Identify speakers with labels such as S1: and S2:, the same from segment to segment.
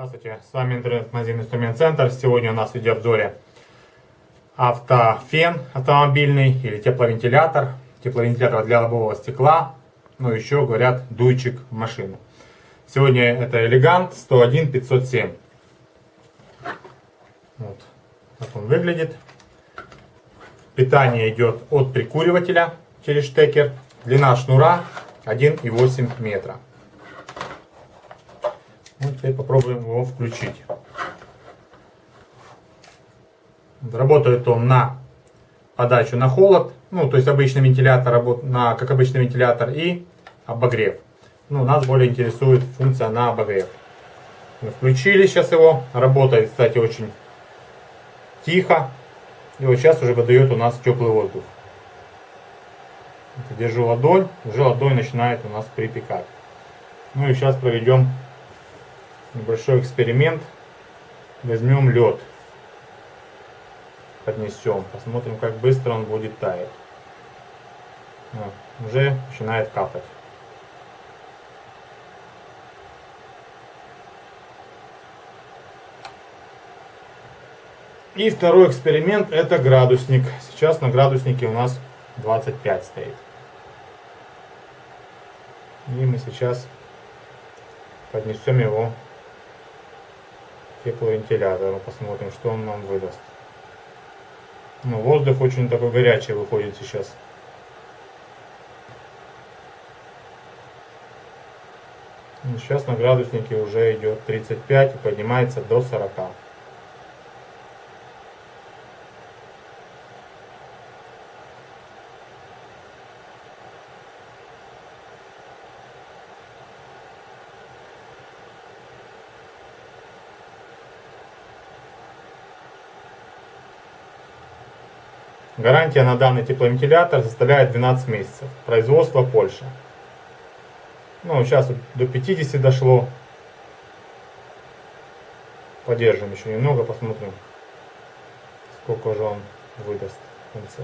S1: С вами интернет-магазин Инструмент Центр. Сегодня у нас в видеообзоре автофен автомобильный или тепловентилятор. Тепловентилятор для лобового стекла. Ну еще говорят дуйчик в машину. Сегодня это Элегант 101 507. Вот так он выглядит. Питание идет от прикуривателя через штекер. Длина шнура 1,8 метра. Ну, теперь попробуем его включить. Работает он на подачу на холод, ну то есть обычный вентилятор, на, как обычный вентилятор и обогрев. Ну, нас более интересует функция на обогрев. Мы включили сейчас его, работает, кстати, очень тихо. И вот сейчас уже выдает у нас теплый воздух. Держу ладонь, уже ладонь начинает у нас припекать. Ну и сейчас проведем небольшой эксперимент. Возьмем лед, поднесем, посмотрим, как быстро он будет таять. Вот, уже начинает капать. И второй эксперимент это градусник. Сейчас на градуснике у нас 25 стоит. И мы сейчас поднесем его тепловентилятора. Посмотрим, что он нам выдаст. Ну, воздух очень такой горячий выходит сейчас. Сейчас на градуснике уже идет 35 и поднимается до 40. Гарантия на данный тепловентилятор составляет 12 месяцев. Производство Польша. Ну, сейчас до 50 дошло. Подержим еще немного, посмотрим, сколько же он выдаст в конце.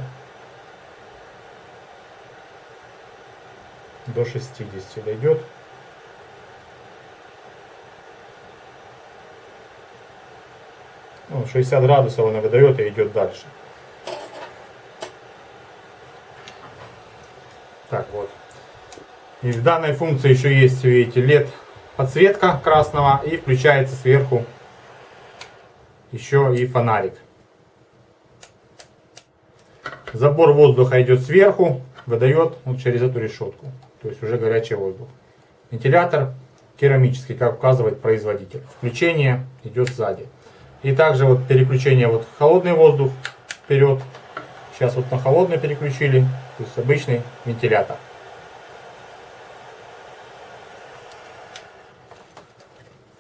S1: До 60 дойдет. Ну, 60 градусов он выдает и идет дальше. Так вот. И в данной функции еще есть, видите, LED подсветка красного и включается сверху еще и фонарик. Забор воздуха идет сверху, выдает вот через эту решетку. То есть уже горячий воздух. Вентилятор керамический, как указывает производитель. Включение идет сзади. И также вот переключение вот холодный воздух вперед. Сейчас вот на холодный переключили. То есть обычный вентилятор.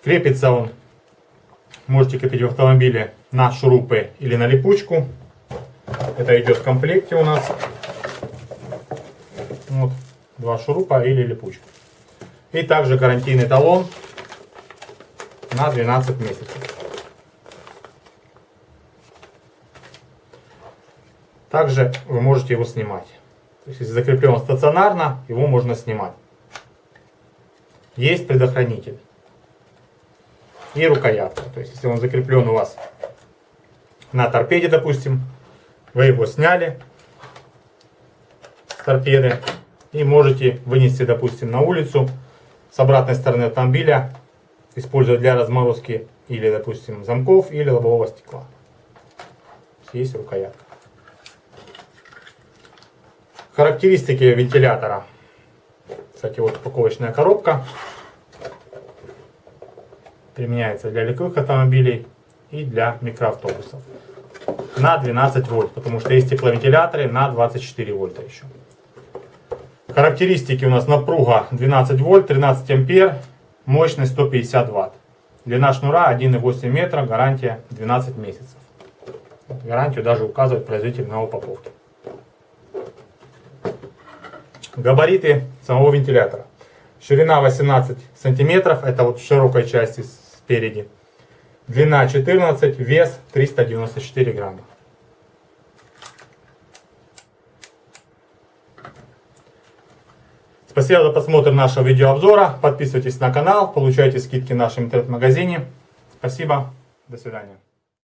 S1: Крепится он, можете крепить в автомобиле на шурупы или на липучку. Это идет в комплекте у нас. Вот, два шурупа или липучка. И также гарантийный талон на 12 месяцев. Также вы можете его снимать. То есть, если закреплен стационарно, его можно снимать. Есть предохранитель. И рукоятка. То есть, если он закреплен у вас на торпеде, допустим, вы его сняли с торпеды и можете вынести, допустим, на улицу с обратной стороны автомобиля, использовать для разморозки или, допустим, замков или лобового стекла. Есть рукоятка. Характеристики вентилятора. Кстати, вот упаковочная коробка. Применяется для легковых автомобилей и для микроавтобусов. На 12 вольт, потому что есть тепловентиляторы на 24 вольта еще. Характеристики у нас напруга 12 вольт, 13 ампер, мощность 150 ватт. Длина шнура 1,8 метра, гарантия 12 месяцев. Гарантию даже указывает производитель на упаковке. Габариты самого вентилятора. Ширина 18 сантиметров, это вот в широкой части спереди. Длина 14, вес 394 грамма. Спасибо за просмотр нашего видеообзора. Подписывайтесь на канал, получайте скидки в нашем интернет-магазине. Спасибо. До свидания.